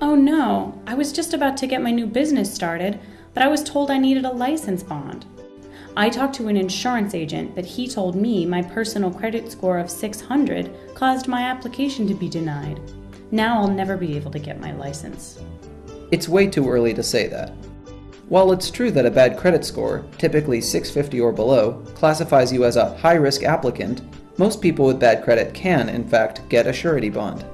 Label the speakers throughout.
Speaker 1: Oh no, I was just about to get my new business started, but I was told I needed a license bond. I talked to an insurance agent, but he told me my personal credit score of 600 caused my application to be denied. Now I'll never be able to get my license.
Speaker 2: It's way too early to say that. While it's true that a bad credit score, typically 650 or below, classifies you as a high risk applicant, most people with bad credit can, in fact, get a surety bond.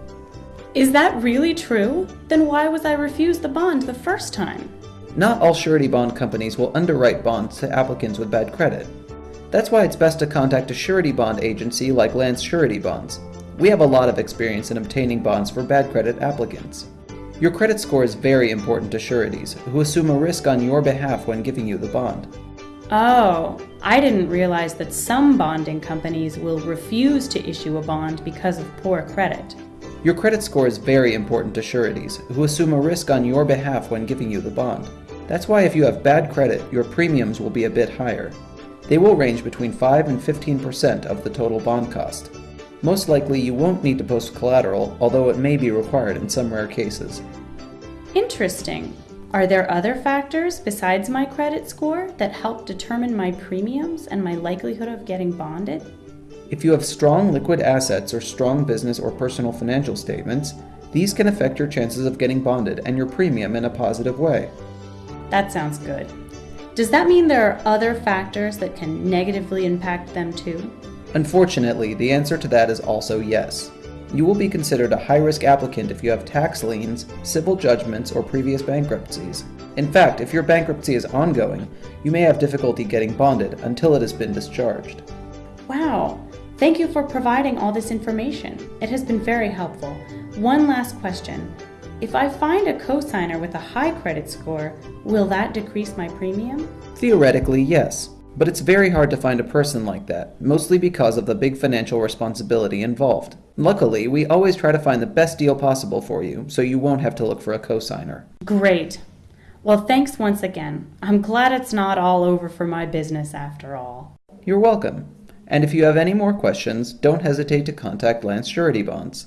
Speaker 1: Is that really true? Then why was I refused the bond the first time?
Speaker 2: Not all surety bond companies will underwrite bonds to applicants with bad credit. That's why it's best to contact a surety bond agency like Lance Surety Bonds. We have a lot of experience in obtaining bonds for bad credit applicants. Your credit score is very important to sureties, who assume a risk on your behalf when giving you the bond.
Speaker 1: Oh, I didn't realize that some bonding companies will refuse to issue a bond because of poor credit.
Speaker 2: Your credit score is very important to sureties, who assume a risk on your behalf when giving you the bond. That's why if you have bad credit, your premiums will be a bit higher. They will range between 5 and 15% of the total bond cost. Most likely you won't need to post collateral, although it may be required in some rare cases.
Speaker 1: Interesting. Are there other factors besides my credit score that help determine my premiums and my likelihood of getting bonded?
Speaker 2: If you have strong liquid assets or strong business or personal financial statements, these can affect your chances of getting bonded and your premium in a positive way.
Speaker 1: That sounds good. Does that mean there are other factors that can negatively impact them too?
Speaker 2: Unfortunately, the answer to that is also yes. You will be considered a high risk applicant if you have tax liens, civil judgments, or previous bankruptcies. In fact, if your bankruptcy is ongoing, you may have difficulty getting bonded until it has been discharged.
Speaker 1: Wow. Thank you for providing all this information. It has been very helpful. One last question. If I find a cosigner with a high credit score, will that decrease my premium?
Speaker 2: Theoretically, yes. But it's very hard to find a person like that, mostly because of the big financial responsibility involved. Luckily, we always try to find the best deal possible for you, so you won't have to look for a cosigner.
Speaker 1: Great. Well, thanks once again. I'm glad it's not all over for my business after all.
Speaker 2: You're welcome. And if you have any more questions, don't hesitate to contact Lance Surety Bonds.